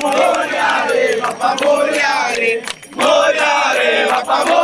Moriare, papà moriare, moriare, papà